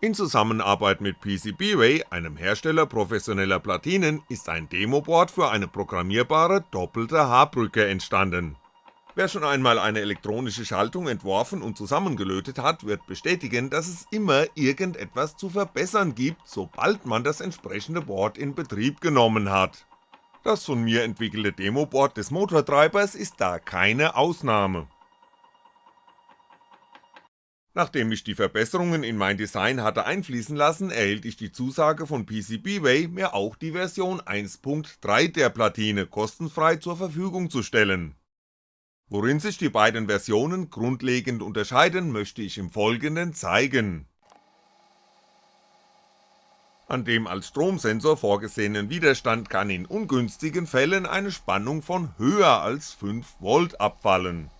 In Zusammenarbeit mit PCBWay, einem Hersteller professioneller Platinen, ist ein Demoboard für eine programmierbare doppelte H-Brücke entstanden. Wer schon einmal eine elektronische Schaltung entworfen und zusammengelötet hat, wird bestätigen, dass es immer irgendetwas zu verbessern gibt, sobald man das entsprechende Board in Betrieb genommen hat. Das von mir entwickelte Demoboard des Motortreibers ist da keine Ausnahme. Nachdem ich die Verbesserungen in mein Design hatte einfließen lassen, erhielt ich die Zusage von PCBWay, mir auch die Version 1.3 der Platine kostenfrei zur Verfügung zu stellen. Worin sich die beiden Versionen grundlegend unterscheiden, möchte ich im Folgenden zeigen. An dem als Stromsensor vorgesehenen Widerstand kann in ungünstigen Fällen eine Spannung von höher als 5V abfallen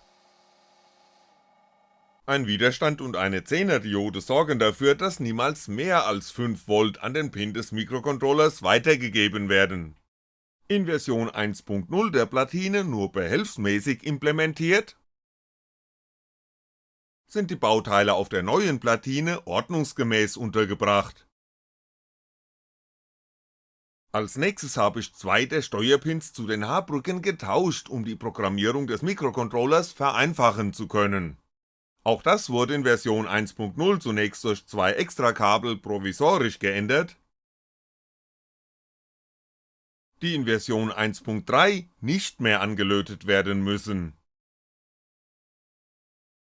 ein Widerstand und eine 10er Diode sorgen dafür, dass niemals mehr als 5V an den Pin des Mikrocontrollers weitergegeben werden. In Version 1.0 der Platine nur behelfsmäßig implementiert, sind die Bauteile auf der neuen Platine ordnungsgemäß untergebracht. Als nächstes habe ich zwei der Steuerpins zu den H-Brücken getauscht, um die Programmierung des Mikrocontrollers vereinfachen zu können auch das wurde in Version 1.0 zunächst durch zwei Extrakabel provisorisch geändert, die in Version 1.3 nicht mehr angelötet werden müssen.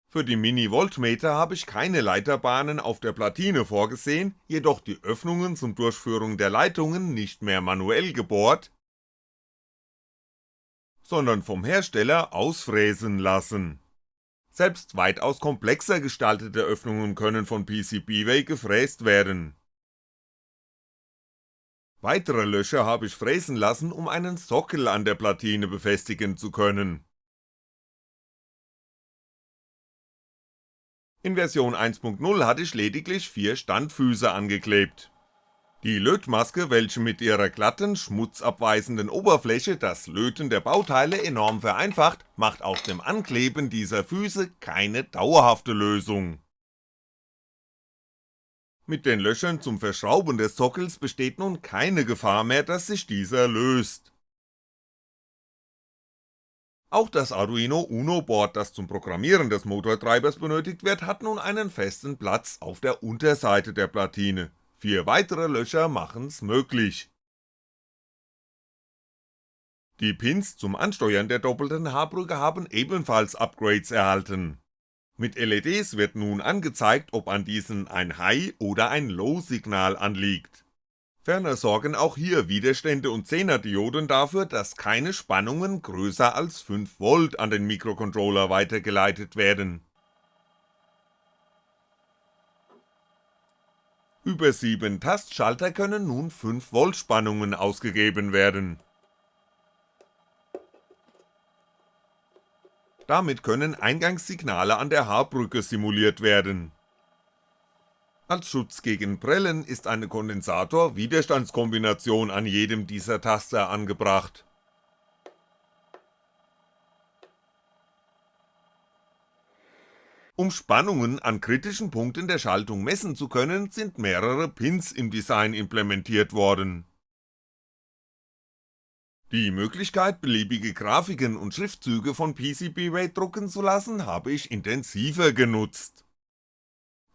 Für die Mini-Voltmeter habe ich keine Leiterbahnen auf der Platine vorgesehen, jedoch die Öffnungen zum Durchführen der Leitungen nicht mehr manuell gebohrt, sondern vom Hersteller ausfräsen lassen selbst weitaus komplexer gestaltete Öffnungen können von PCBWay gefräst werden. Weitere Löcher habe ich fräsen lassen, um einen Sockel an der Platine befestigen zu können. In Version 1.0 hatte ich lediglich vier Standfüße angeklebt die Lötmaske, welche mit ihrer glatten, schmutzabweisenden Oberfläche das Löten der Bauteile enorm vereinfacht, macht aus dem Ankleben dieser Füße keine dauerhafte Lösung. Mit den Löchern zum Verschrauben des Sockels besteht nun keine Gefahr mehr, dass sich dieser löst. Auch das Arduino Uno Board, das zum Programmieren des Motortreibers benötigt wird, hat nun einen festen Platz auf der Unterseite der Platine Vier weitere Löcher machen's möglich. Die Pins zum Ansteuern der doppelten H-Brücke haben ebenfalls Upgrades erhalten. Mit LEDs wird nun angezeigt, ob an diesen ein High- oder ein Low-Signal anliegt. Ferner sorgen auch hier Widerstände und 10er Dioden dafür, dass keine Spannungen größer als 5V an den Mikrocontroller weitergeleitet werden Über 7 Tastschalter können nun 5V Spannungen ausgegeben werden. Damit können Eingangssignale an der H-Brücke simuliert werden. Als Schutz gegen Prellen ist eine Kondensator-Widerstandskombination an jedem dieser Taster angebracht Um Spannungen an kritischen Punkten der Schaltung messen zu können, sind mehrere Pins im Design implementiert worden. Die Möglichkeit beliebige Grafiken und Schriftzüge von PCBWay drucken zu lassen, habe ich intensiver genutzt.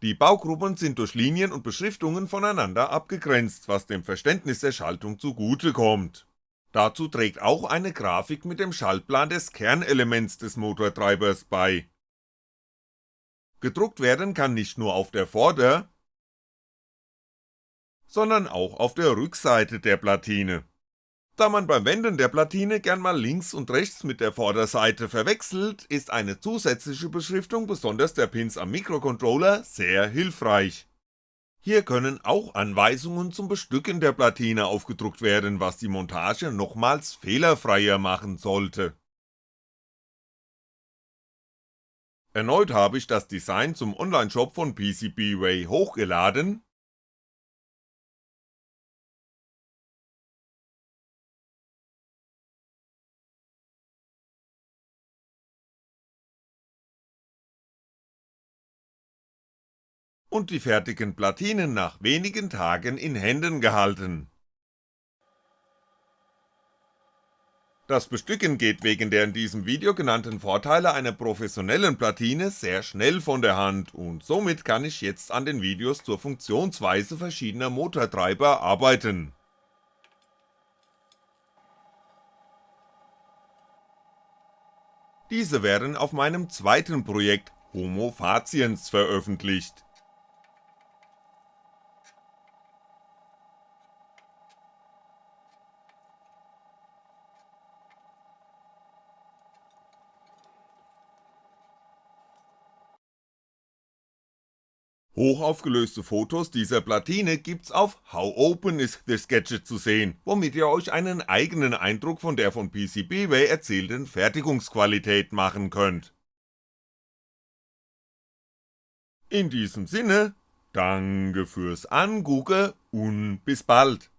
Die Baugruppen sind durch Linien und Beschriftungen voneinander abgegrenzt, was dem Verständnis der Schaltung zugutekommt. Dazu trägt auch eine Grafik mit dem Schaltplan des Kernelements des Motortreibers bei Gedruckt werden kann nicht nur auf der Vorder-, sondern auch auf der Rückseite der Platine. Da man beim Wenden der Platine gern mal links und rechts mit der Vorderseite verwechselt, ist eine zusätzliche Beschriftung besonders der Pins am Mikrocontroller sehr hilfreich. Hier können auch Anweisungen zum Bestücken der Platine aufgedruckt werden, was die Montage nochmals fehlerfreier machen sollte Erneut habe ich das Design zum Onlineshop von PCBWay hochgeladen und die fertigen Platinen nach wenigen Tagen in Händen gehalten. Das Bestücken geht wegen der in diesem Video genannten Vorteile einer professionellen Platine sehr schnell von der Hand und somit kann ich jetzt an den Videos zur Funktionsweise verschiedener Motortreiber arbeiten. Diese werden auf meinem zweiten Projekt Homo Faciens veröffentlicht Hochaufgelöste Fotos dieser Platine gibt's auf How Open is this Gadget zu sehen, womit ihr euch einen eigenen Eindruck von der von PCBWay erzielten Fertigungsqualität machen könnt. In diesem Sinne, danke fürs Angucken und bis bald